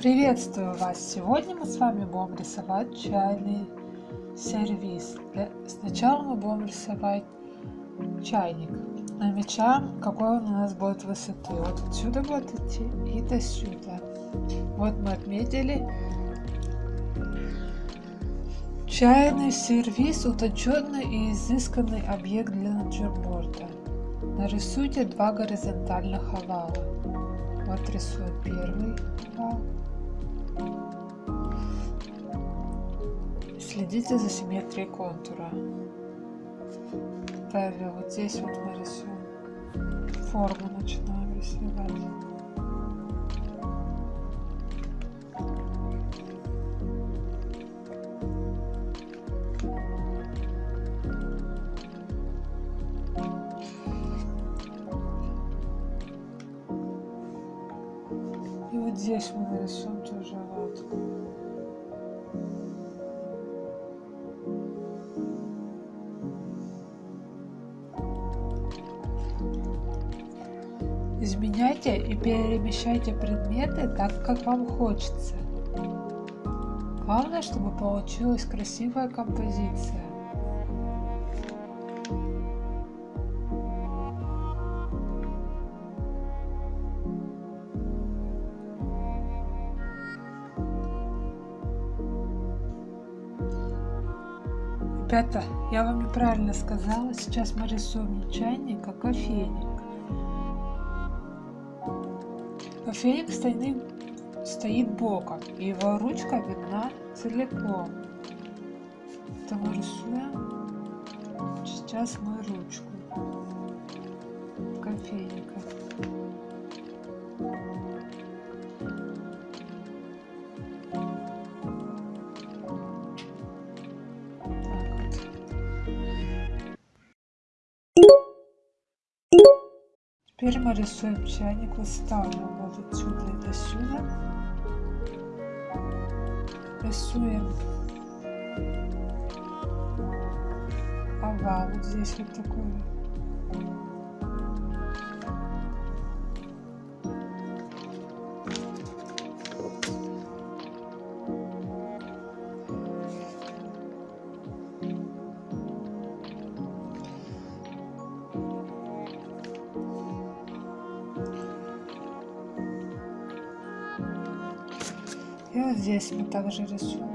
Приветствую вас! Сегодня мы с вами будем рисовать чайный сервис. Для... Сначала мы будем рисовать чайник. Намечаем, какой он у нас будет высоты. Вот отсюда будет идти и до сюда. Вот мы отметили. Чайный сервис – утонченный и изысканный объект для натюрморта. Нарисуйте два горизонтальных овала. Вот рисую первый овал. Следите за симметрией контура. Далее вот здесь вот мы рисуем форму, начинаем рисовать. И вот здесь мы нарисуем тоже лодку. Перемещайте предметы так, как вам хочется. Главное, чтобы получилась красивая композиция. Ребята, я вам неправильно сказала, сейчас мы рисуем не чайник, а кофейник. Кофейник стоит, стоит боком, и его ручка видна целиком. Мы рисуем. Сейчас мы ручку кофейника. Теперь мы рисуем чайник, выставим вот отсюда и до сюда. Рисуем овал вот здесь вот такой. Здесь мы также рисуем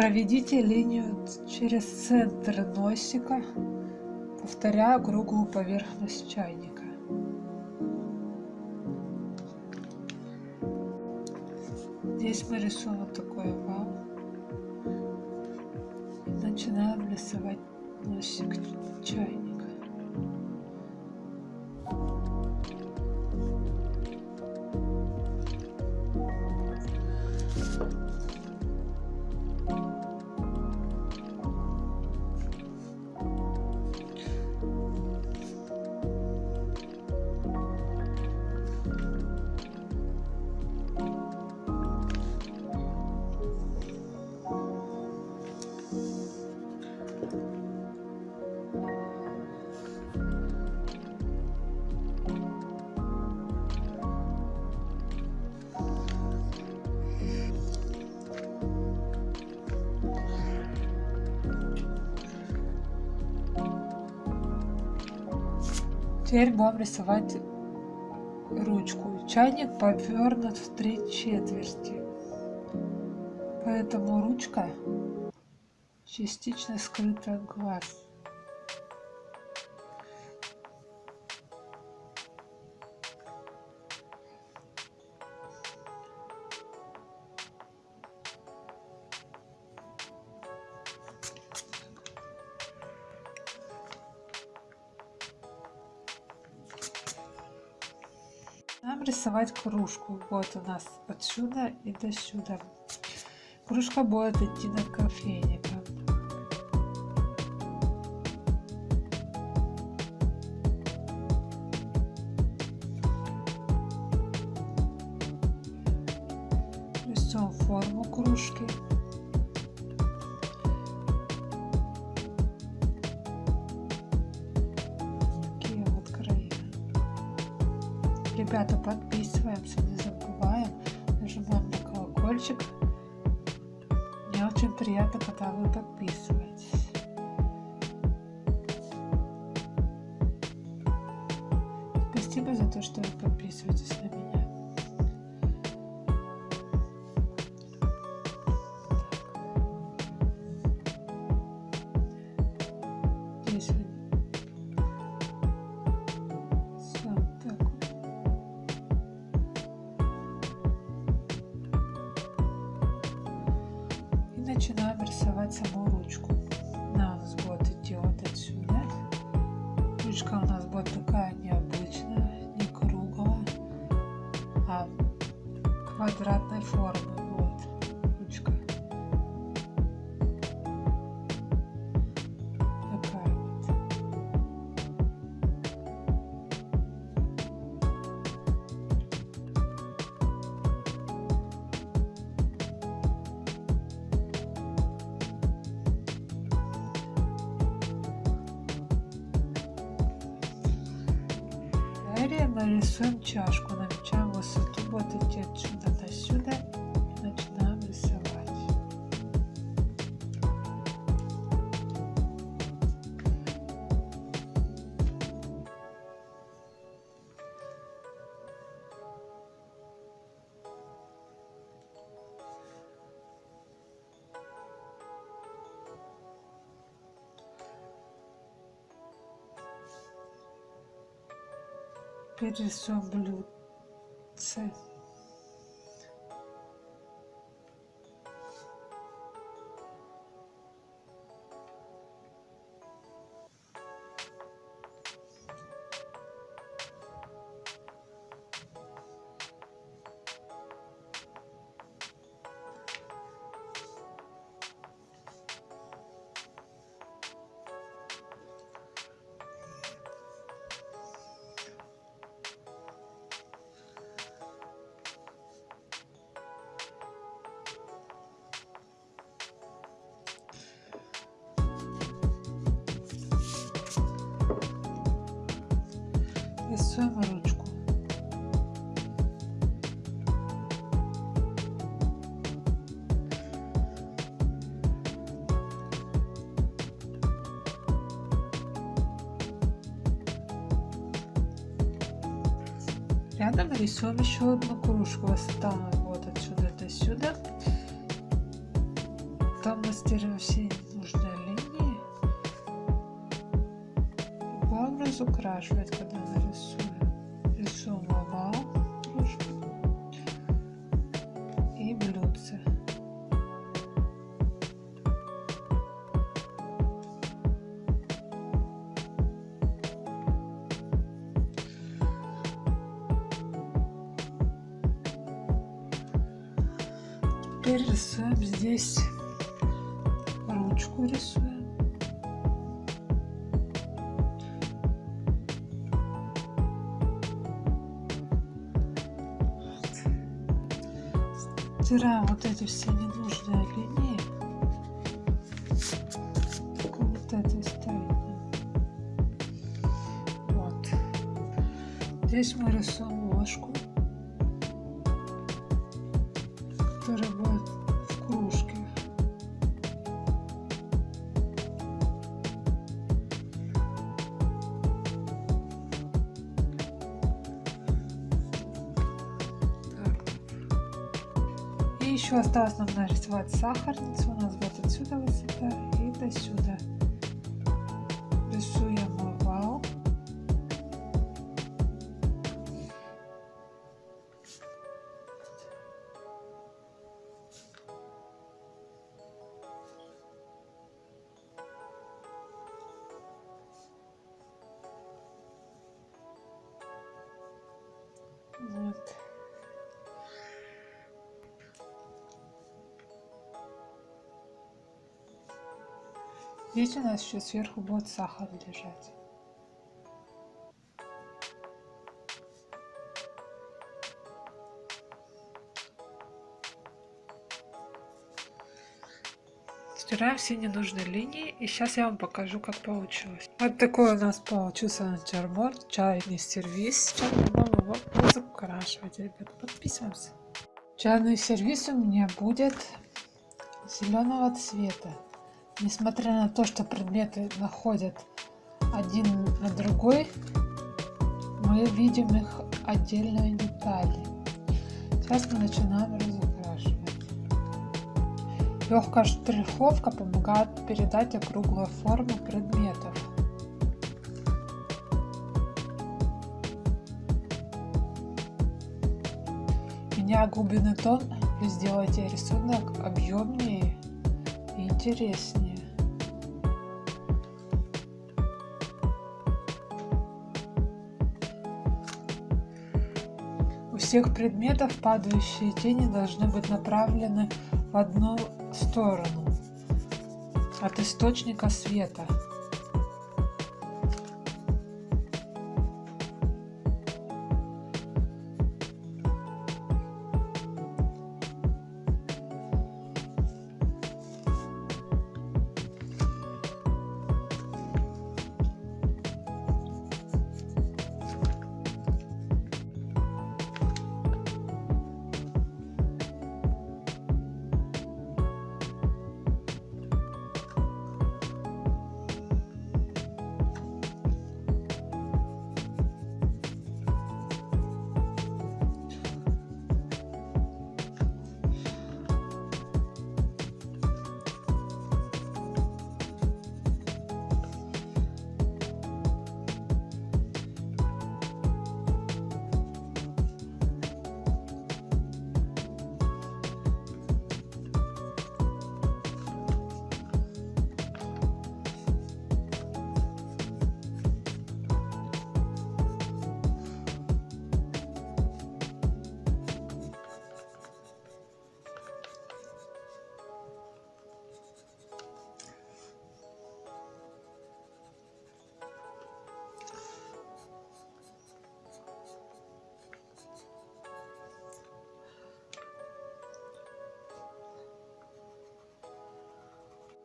Проведите линию через центр носика, повторяя круглую поверхность чайника. Здесь мы рисуем такой овал. И начинаем рисовать носик чайника. Теперь будем рисовать ручку. Чайник повернут в три четверти, поэтому ручка частично скрыта от глаз. Рисовать кружку. Вот у нас отсюда и до сюда. Кружка будет идти над кофейником. Рисуем форму кружки. Ребята, подписываемся, не забываем, нажимаем на колокольчик. Мне очень приятно, когда вы подписываетесь. Квадратной формы. Перерисуем рисуем ручку. Рядом рисуем еще одну кружку. Высота вот отсюда до сюда. Там мастерим все нужные линии. Главное разукрашивать, когда нарисуем. Здесь ручку рисуем. стираем вот эти все ненужные линии. Вот это стоит. Вот. Здесь мы рисуем ложку, еще осталось нам нарисовать сахарницу. У нас вот отсюда высота и до сюда. Здесь у нас еще сверху будет сахар лежать. Стираем все ненужные линии и сейчас я вам покажу как получилось. Вот такой у нас получился натюрморт, чайный сервис. Сейчас будем его разукрашивать, ребята. Подписываемся. Чайный сервис у меня будет зеленого цвета. Несмотря на то, что предметы находят один на другой, мы видим их отдельные детали. Сейчас мы начинаем разукрашивать. Легкая штриховка помогает передать округлую форму предметов. Меняя глубины тон, вы сделаете рисунок объемнее и интереснее. Всех предметов падающие тени должны быть направлены в одну сторону от источника света.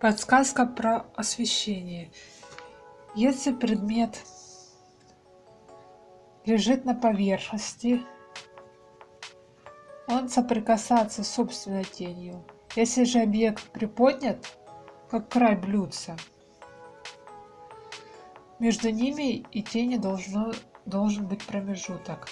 Подсказка про освещение. Если предмет лежит на поверхности, он соприкасается с собственной тенью. Если же объект приподнят, как край блюдца, между ними и тени должно, должен быть промежуток.